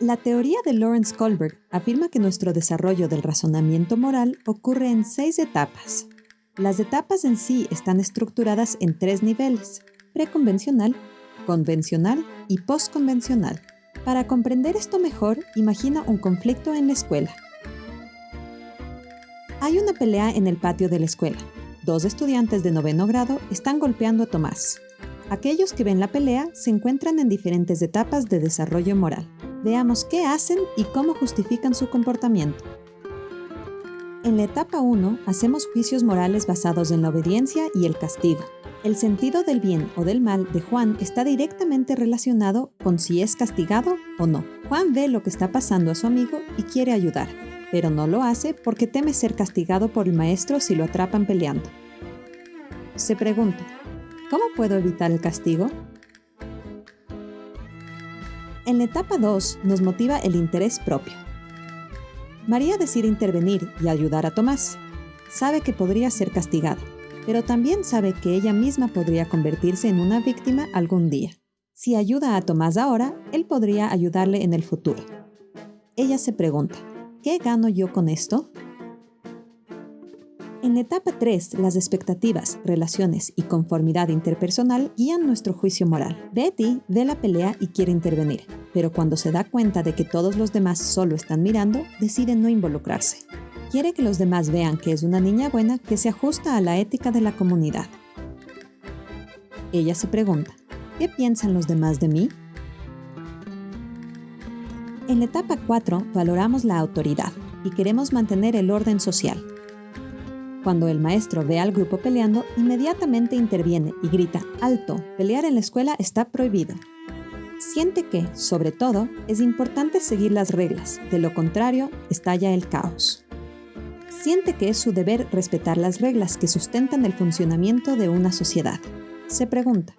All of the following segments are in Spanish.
La teoría de Lawrence Kohlberg afirma que nuestro desarrollo del razonamiento moral ocurre en seis etapas. Las etapas en sí están estructuradas en tres niveles, preconvencional, convencional y postconvencional. Para comprender esto mejor, imagina un conflicto en la escuela. Hay una pelea en el patio de la escuela. Dos estudiantes de noveno grado están golpeando a Tomás. Aquellos que ven la pelea se encuentran en diferentes etapas de desarrollo moral. Veamos qué hacen y cómo justifican su comportamiento. En la etapa 1 hacemos juicios morales basados en la obediencia y el castigo. El sentido del bien o del mal de Juan está directamente relacionado con si es castigado o no. Juan ve lo que está pasando a su amigo y quiere ayudar, pero no lo hace porque teme ser castigado por el maestro si lo atrapan peleando. Se pregunta, ¿cómo puedo evitar el castigo? En la etapa 2 nos motiva el interés propio. María decide intervenir y ayudar a Tomás. Sabe que podría ser castigado pero también sabe que ella misma podría convertirse en una víctima algún día. Si ayuda a Tomás ahora, él podría ayudarle en el futuro. Ella se pregunta, ¿qué gano yo con esto? En etapa 3, las expectativas, relaciones y conformidad interpersonal guían nuestro juicio moral. Betty ve la pelea y quiere intervenir, pero cuando se da cuenta de que todos los demás solo están mirando, decide no involucrarse. Quiere que los demás vean que es una niña buena que se ajusta a la ética de la comunidad. Ella se pregunta, ¿qué piensan los demás de mí? En la etapa 4 valoramos la autoridad y queremos mantener el orden social. Cuando el maestro ve al grupo peleando, inmediatamente interviene y grita, alto, pelear en la escuela está prohibido. Siente que, sobre todo, es importante seguir las reglas, de lo contrario, estalla el caos siente que es su deber respetar las reglas que sustentan el funcionamiento de una sociedad. Se pregunta,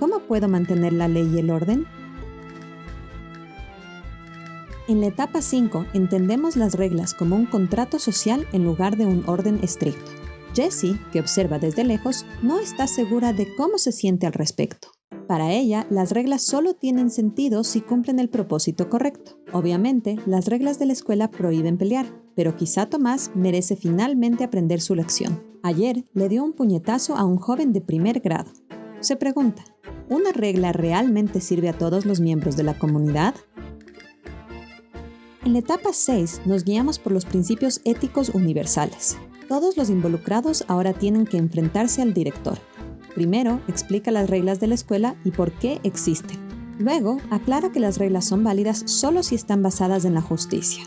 ¿cómo puedo mantener la ley y el orden? En la etapa 5 entendemos las reglas como un contrato social en lugar de un orden estricto. Jessie, que observa desde lejos, no está segura de cómo se siente al respecto. Para ella, las reglas solo tienen sentido si cumplen el propósito correcto. Obviamente, las reglas de la escuela prohíben pelear, pero quizá Tomás merece finalmente aprender su lección. Ayer le dio un puñetazo a un joven de primer grado. Se pregunta, ¿una regla realmente sirve a todos los miembros de la comunidad? En la etapa 6 nos guiamos por los principios éticos universales. Todos los involucrados ahora tienen que enfrentarse al director. Primero, explica las reglas de la escuela y por qué existen. Luego, aclara que las reglas son válidas solo si están basadas en la justicia.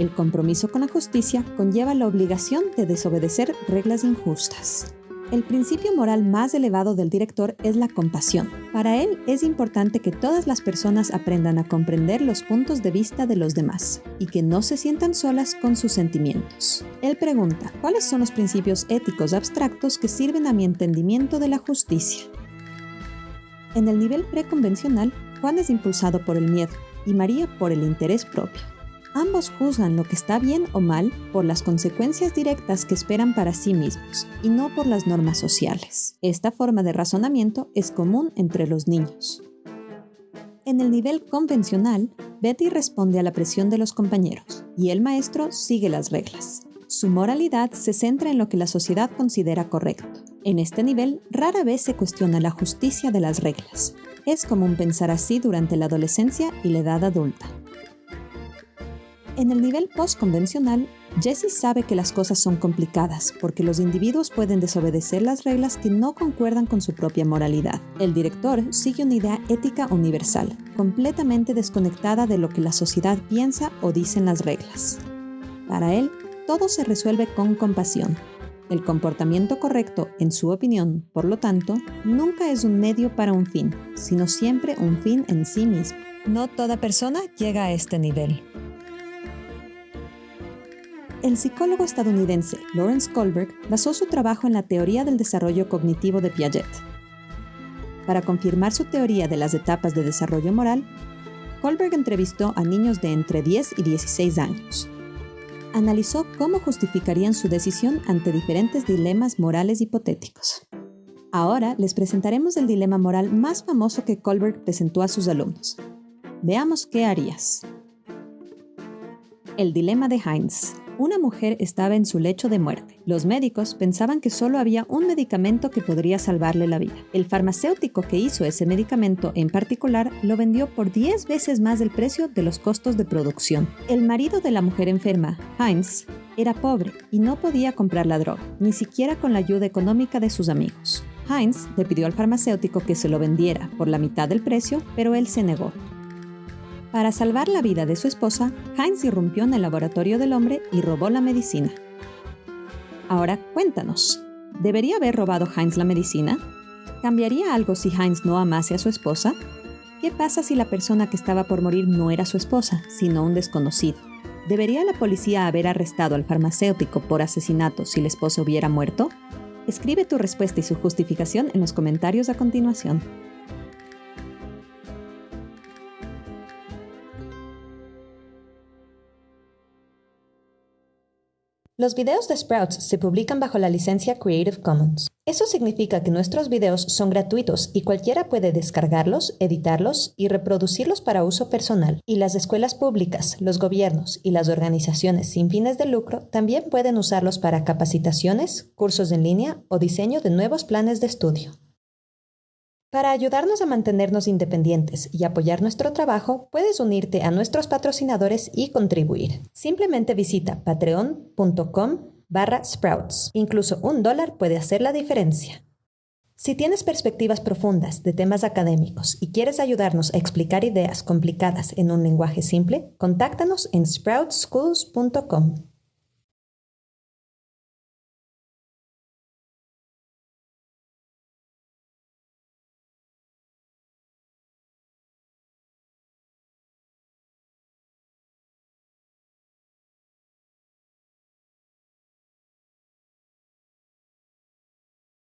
El compromiso con la justicia conlleva la obligación de desobedecer reglas injustas. El principio moral más elevado del director es la compasión. Para él es importante que todas las personas aprendan a comprender los puntos de vista de los demás y que no se sientan solas con sus sentimientos. Él pregunta, ¿cuáles son los principios éticos abstractos que sirven a mi entendimiento de la justicia? En el nivel preconvencional, Juan es impulsado por el miedo y María por el interés propio. Ambos juzgan lo que está bien o mal por las consecuencias directas que esperan para sí mismos y no por las normas sociales. Esta forma de razonamiento es común entre los niños. En el nivel convencional, Betty responde a la presión de los compañeros y el maestro sigue las reglas. Su moralidad se centra en lo que la sociedad considera correcto. En este nivel, rara vez se cuestiona la justicia de las reglas. Es común pensar así durante la adolescencia y la edad adulta. En el nivel postconvencional, Jesse sabe que las cosas son complicadas porque los individuos pueden desobedecer las reglas que no concuerdan con su propia moralidad. El director sigue una idea ética universal, completamente desconectada de lo que la sociedad piensa o dicen las reglas. Para él, todo se resuelve con compasión. El comportamiento correcto, en su opinión, por lo tanto, nunca es un medio para un fin, sino siempre un fin en sí mismo. No toda persona llega a este nivel. El psicólogo estadounidense Lawrence Kohlberg basó su trabajo en la teoría del desarrollo cognitivo de Piaget. Para confirmar su teoría de las etapas de desarrollo moral, Kohlberg entrevistó a niños de entre 10 y 16 años. Analizó cómo justificarían su decisión ante diferentes dilemas morales hipotéticos. Ahora les presentaremos el dilema moral más famoso que Kohlberg presentó a sus alumnos. Veamos qué harías. El dilema de Heinz. Una mujer estaba en su lecho de muerte. Los médicos pensaban que solo había un medicamento que podría salvarle la vida. El farmacéutico que hizo ese medicamento en particular lo vendió por 10 veces más del precio de los costos de producción. El marido de la mujer enferma, Heinz, era pobre y no podía comprar la droga, ni siquiera con la ayuda económica de sus amigos. Heinz le pidió al farmacéutico que se lo vendiera por la mitad del precio, pero él se negó. Para salvar la vida de su esposa, Heinz irrumpió en el laboratorio del hombre y robó la medicina. Ahora cuéntanos, ¿debería haber robado Heinz la medicina? ¿Cambiaría algo si Heinz no amase a su esposa? ¿Qué pasa si la persona que estaba por morir no era su esposa, sino un desconocido? ¿Debería la policía haber arrestado al farmacéutico por asesinato si el esposo hubiera muerto? Escribe tu respuesta y su justificación en los comentarios a continuación. Los videos de Sprouts se publican bajo la licencia Creative Commons. Eso significa que nuestros videos son gratuitos y cualquiera puede descargarlos, editarlos y reproducirlos para uso personal. Y las escuelas públicas, los gobiernos y las organizaciones sin fines de lucro también pueden usarlos para capacitaciones, cursos en línea o diseño de nuevos planes de estudio. Para ayudarnos a mantenernos independientes y apoyar nuestro trabajo, puedes unirte a nuestros patrocinadores y contribuir. Simplemente visita patreon.com barra sprouts. Incluso un dólar puede hacer la diferencia. Si tienes perspectivas profundas de temas académicos y quieres ayudarnos a explicar ideas complicadas en un lenguaje simple, contáctanos en sproutschools.com.